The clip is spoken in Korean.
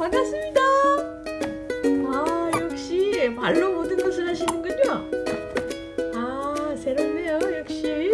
반갑습니다. 아 역시 말로 모든 것을 하시는군요. 아 새롭네요 역시.